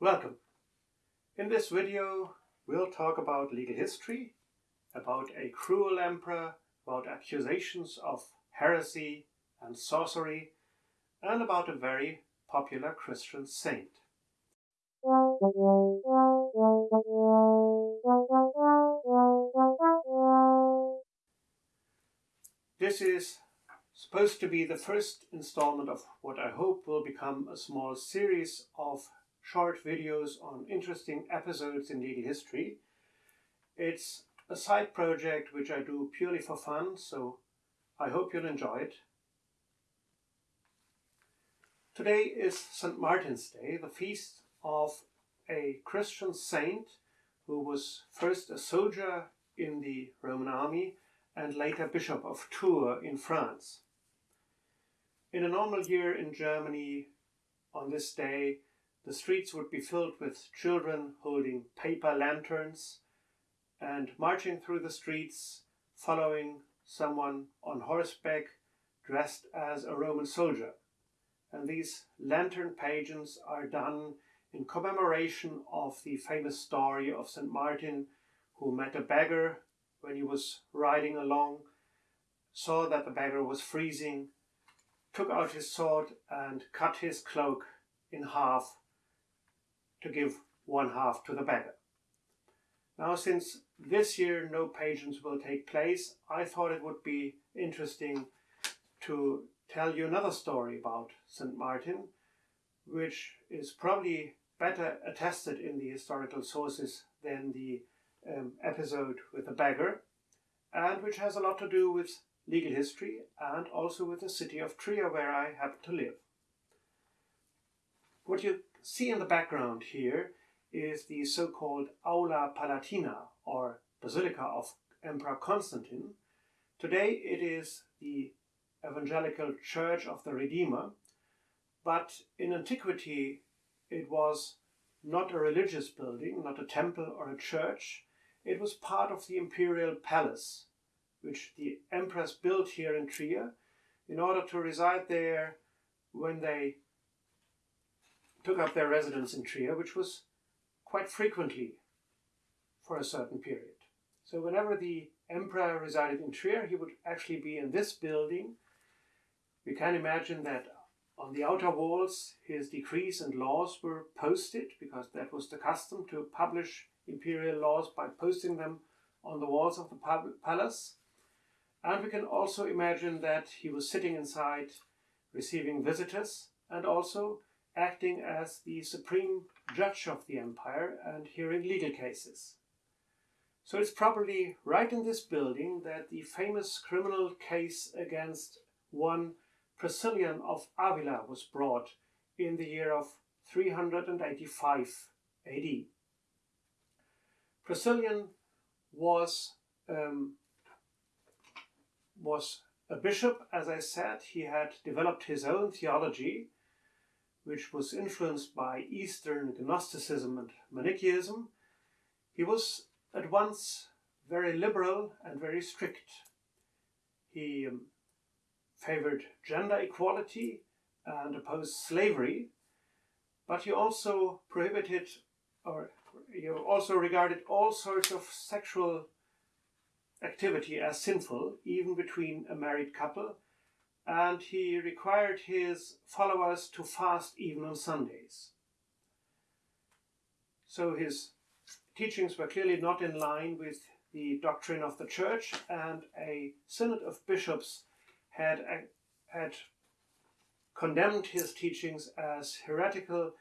Welcome. In this video we'll talk about legal history, about a cruel emperor, about accusations of heresy and sorcery, and about a very popular Christian saint. This is supposed to be the first installment of what I hope will become a small series of short videos on interesting episodes in legal history. It's a side project which I do purely for fun, so I hope you'll enjoy it. Today is St. Martin's Day, the feast of a Christian saint who was first a soldier in the Roman army and later Bishop of Tours in France. In a normal year in Germany, on this day, the streets would be filled with children holding paper lanterns and marching through the streets, following someone on horseback dressed as a Roman soldier. And these lantern pageants are done in commemoration of the famous story of St. Martin, who met a beggar when he was riding along, saw that the beggar was freezing, took out his sword and cut his cloak in half to give one half to the beggar. Now, since this year no pageants will take place, I thought it would be interesting to tell you another story about St. Martin, which is probably better attested in the historical sources than the um, episode with the beggar, and which has a lot to do with legal history and also with the city of Trier where I happen to live. What you see in the background here is the so-called Aula Palatina or Basilica of Emperor Constantine. Today it is the Evangelical Church of the Redeemer, but in antiquity it was not a religious building, not a temple or a church. It was part of the imperial palace, which the emperors built here in Trier in order to reside there when they took up their residence in Trier, which was quite frequently for a certain period. So whenever the emperor resided in Trier, he would actually be in this building. We can imagine that on the outer walls his decrees and laws were posted, because that was the custom to publish imperial laws by posting them on the walls of the palace. And we can also imagine that he was sitting inside receiving visitors and also acting as the supreme judge of the empire and hearing legal cases. So it's probably right in this building that the famous criminal case against one Priscillian of Avila was brought in the year of 385 AD. Priscillian was, um, was a bishop, as I said. He had developed his own theology which was influenced by Eastern Gnosticism and Manichaeism, he was at once very liberal and very strict. He um, favored gender equality and opposed slavery, but he also prohibited or he also regarded all sorts of sexual activity as sinful, even between a married couple, and he required his followers to fast even on Sundays. So his teachings were clearly not in line with the doctrine of the church, and a synod of bishops had, uh, had condemned his teachings as heretical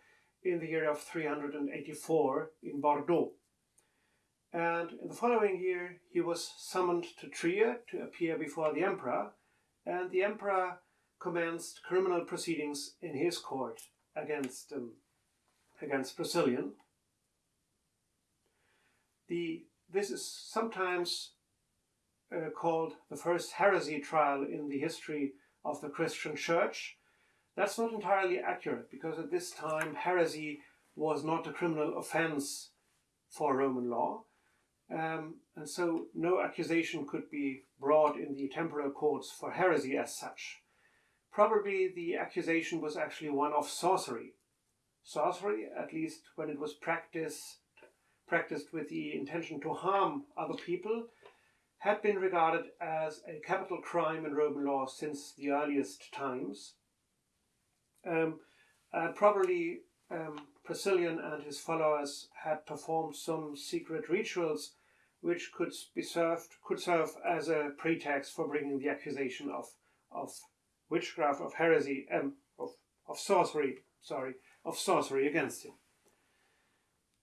in the year of 384 in Bordeaux. And in the following year, he was summoned to Trier to appear before the emperor, and the emperor commenced criminal proceedings in his court against um, against Priscillian. The this is sometimes uh, called the first heresy trial in the history of the Christian Church. That's not entirely accurate because at this time heresy was not a criminal offense for Roman law. Um, and so no accusation could be brought in the temporal courts for heresy as such. Probably the accusation was actually one of sorcery. sorcery, at least when it was practiced, practiced with the intention to harm other people, had been regarded as a capital crime in Roman law since the earliest times. Um, and probably um, Priscillian and his followers had performed some secret rituals which could be served could serve as a pretext for bringing the accusation of of witchcraft, of heresy, um, of of sorcery, sorry, of sorcery against him.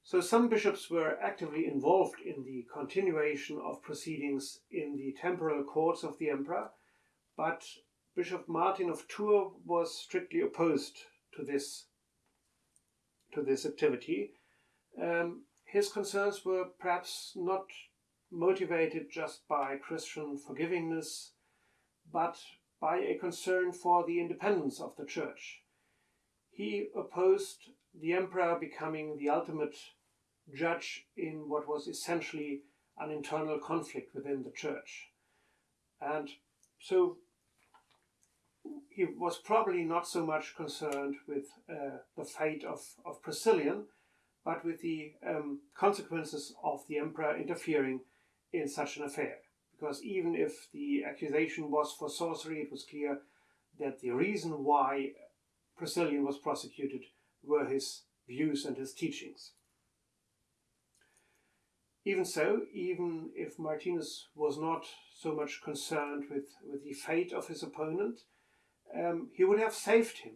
So some bishops were actively involved in the continuation of proceedings in the temporal courts of the emperor, but Bishop Martin of Tours was strictly opposed to this to this activity. Um, his concerns were perhaps not motivated just by Christian forgivingness, but by a concern for the independence of the church. He opposed the emperor becoming the ultimate judge in what was essentially an internal conflict within the church. And so he was probably not so much concerned with uh, the fate of, of Priscillian, but with the um, consequences of the emperor interfering in such an affair. Because even if the accusation was for sorcery, it was clear that the reason why Priscillian was prosecuted were his views and his teachings. Even so, even if Martinus was not so much concerned with, with the fate of his opponent, um, he would have saved him,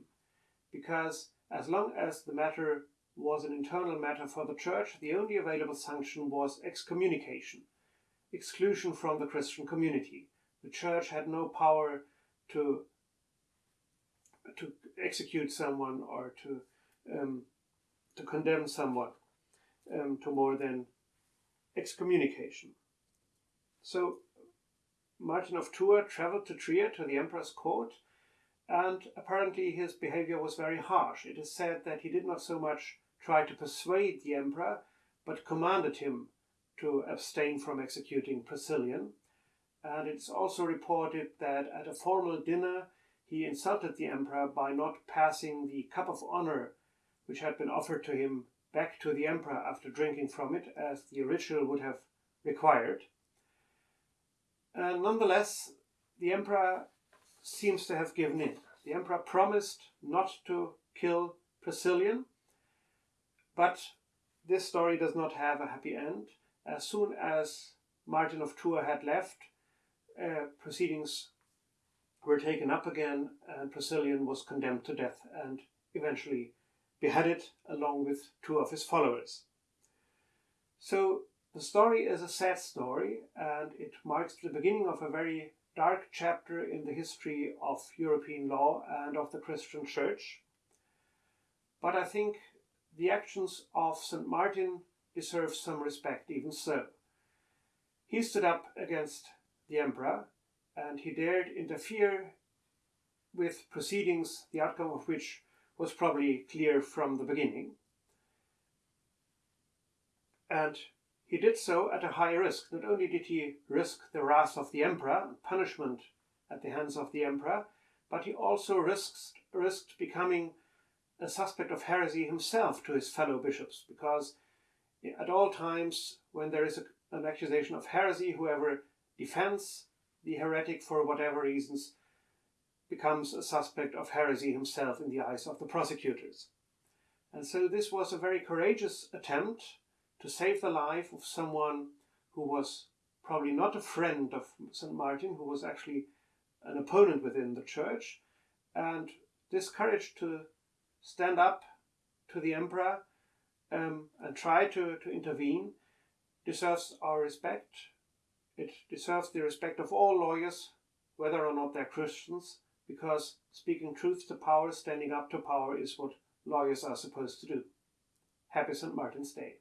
because as long as the matter was an internal matter for the church, the only available sanction was excommunication, exclusion from the Christian community. The church had no power to to execute someone or to um, to condemn someone um, to more than excommunication. So Martin of Tours traveled to Trier to the emperor's court, and apparently his behavior was very harsh. It is said that he did not so much try to persuade the emperor, but commanded him to abstain from executing Priscillian. And it's also reported that at a formal dinner he insulted the emperor by not passing the cup of honor which had been offered to him back to the emperor after drinking from it, as the ritual would have required. And nonetheless, the emperor seems to have given in. The emperor promised not to kill Priscillian, but this story does not have a happy end. As soon as Martin of Tours had left, uh, proceedings were taken up again, and Priscillian was condemned to death and eventually beheaded along with two of his followers. So the story is a sad story, and it marks the beginning of a very dark chapter in the history of European law and of the Christian Church. But I think the actions of St. Martin deserve some respect, even so. He stood up against the emperor and he dared interfere with proceedings, the outcome of which was probably clear from the beginning. And he did so at a high risk. Not only did he risk the wrath of the emperor, punishment at the hands of the emperor, but he also risked, risked becoming a suspect of heresy himself to his fellow bishops, because at all times when there is a, an accusation of heresy, whoever defends the heretic for whatever reasons becomes a suspect of heresy himself in the eyes of the prosecutors. And so this was a very courageous attempt to save the life of someone who was probably not a friend of St. Martin, who was actually an opponent within the church. And this courage to stand up to the emperor um, and try to, to intervene deserves our respect. It deserves the respect of all lawyers, whether or not they're Christians, because speaking truth to power, standing up to power, is what lawyers are supposed to do. Happy St. Martin's Day.